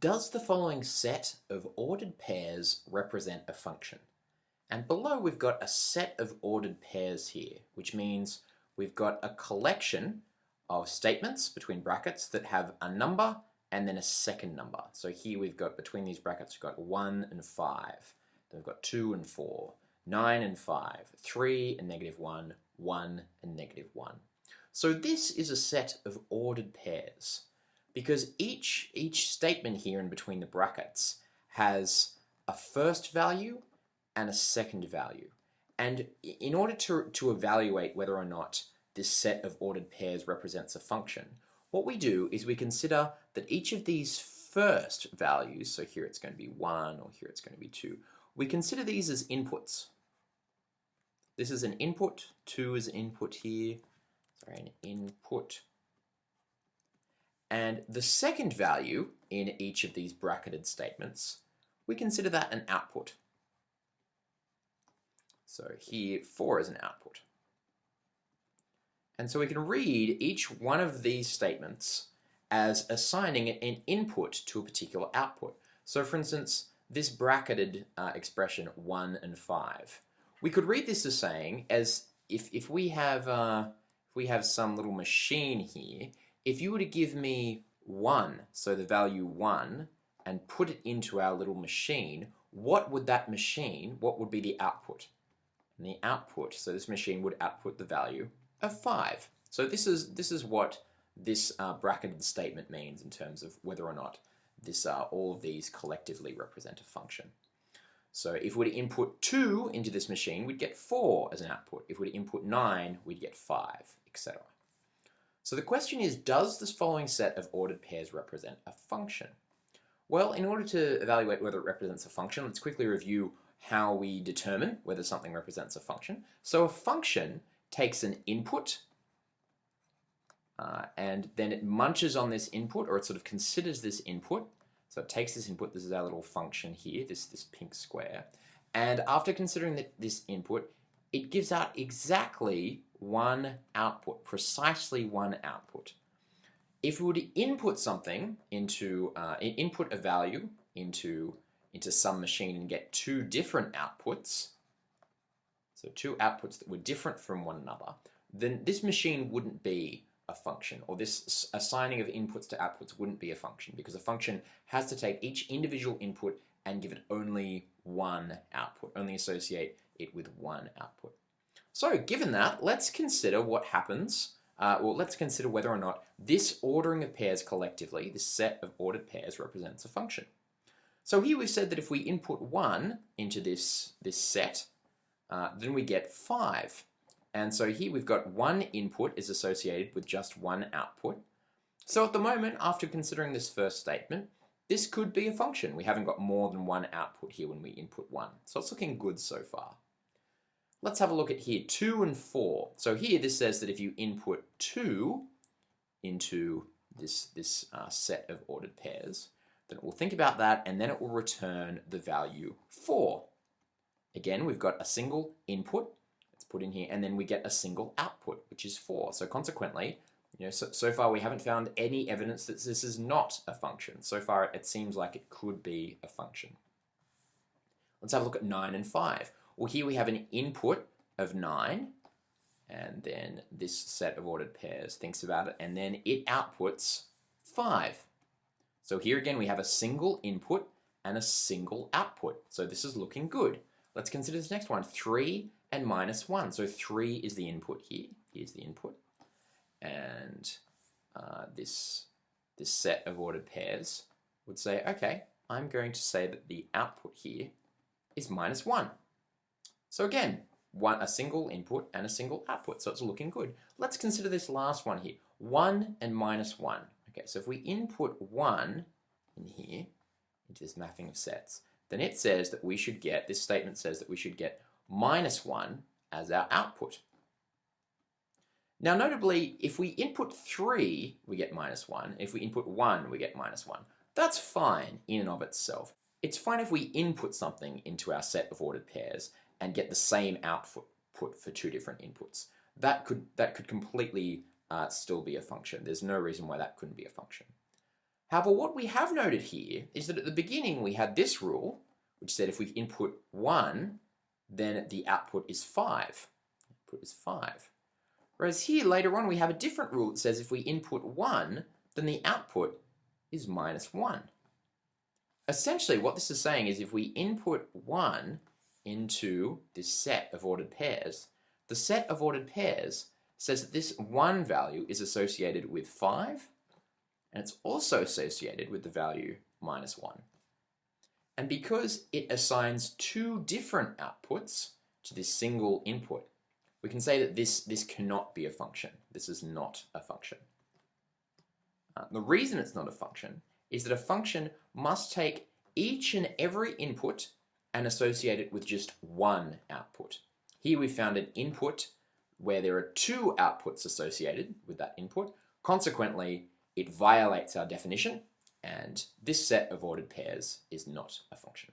Does the following set of ordered pairs represent a function? And below we've got a set of ordered pairs here, which means we've got a collection of statements between brackets that have a number and then a second number. So here we've got, between these brackets, we've got 1 and 5. Then we've got 2 and 4, 9 and 5, 3 and negative 1, 1 and negative 1. So this is a set of ordered pairs because each, each statement here in between the brackets has a first value and a second value. And in order to, to evaluate whether or not this set of ordered pairs represents a function, what we do is we consider that each of these first values, so here it's going to be 1 or here it's going to be 2, we consider these as inputs. This is an input, 2 is an input here, sorry, an input. And the second value in each of these bracketed statements, we consider that an output. So here 4 is an output. And so we can read each one of these statements as assigning an input to a particular output. So for instance, this bracketed uh, expression 1 and 5. We could read this as saying, as if, if we have uh, if we have some little machine here, if you were to give me 1, so the value 1, and put it into our little machine, what would that machine, what would be the output? And the output, so this machine would output the value of 5. So this is, this is what this uh, bracketed statement means in terms of whether or not this, uh, all of these collectively represent a function. So if we were to input 2 into this machine, we'd get 4 as an output. If we were to input 9, we'd get 5, etc. So the question is, does this following set of ordered pairs represent a function? Well, in order to evaluate whether it represents a function, let's quickly review how we determine whether something represents a function. So a function takes an input uh, and then it munches on this input or it sort of considers this input. So it takes this input, this is our little function here, this, this pink square, and after considering that this input, it gives out exactly one output, precisely one output. If we were to input something into, uh, input a value into, into some machine and get two different outputs, so two outputs that were different from one another, then this machine wouldn't be a function, or this assigning of inputs to outputs wouldn't be a function, because a function has to take each individual input and give it only one output, only associate it with one output. So given that, let's consider what happens, uh, well let's consider whether or not this ordering of pairs collectively, this set of ordered pairs represents a function. So here we've said that if we input 1 into this, this set, uh, then we get 5. And so here we've got one input is associated with just one output. So at the moment, after considering this first statement, this could be a function. We haven't got more than one output here when we input 1. So it's looking good so far. Let's have a look at here, 2 and 4. So here this says that if you input 2 into this, this uh, set of ordered pairs, then it will think about that and then it will return the value 4. Again, we've got a single input, it's put in here, and then we get a single output, which is 4. So consequently, you know, so, so far we haven't found any evidence that this is not a function. So far it seems like it could be a function. Let's have a look at 9 and 5. Well, here we have an input of 9, and then this set of ordered pairs thinks about it, and then it outputs 5. So here again we have a single input and a single output. So this is looking good. Let's consider this next one, 3 and minus 1. So 3 is the input here. Here's the input. And uh, this, this set of ordered pairs would say, okay, I'm going to say that the output here is minus 1. So again, one a single input and a single output, so it's looking good. Let's consider this last one here, 1 and minus 1. Okay, so if we input 1 in here, into this mapping of sets, then it says that we should get, this statement says that we should get minus 1 as our output. Now notably, if we input 3, we get minus 1. If we input 1, we get minus 1. That's fine in and of itself. It's fine if we input something into our set of ordered pairs and get the same output for two different inputs. That could, that could completely uh, still be a function. There's no reason why that couldn't be a function. However, what we have noted here is that at the beginning we had this rule, which said if we input 1, then the output is 5. Output is 5. Whereas here, later on, we have a different rule that says if we input 1, then the output is minus 1. Essentially, what this is saying is if we input 1 into this set of ordered pairs, the set of ordered pairs says that this 1 value is associated with 5, and it's also associated with the value minus 1. And because it assigns two different outputs to this single input, we can say that this, this cannot be a function. This is not a function. Uh, the reason it's not a function is that a function must take each and every input and associate it with just one output. Here we found an input where there are two outputs associated with that input. Consequently, it violates our definition and this set of ordered pairs is not a function.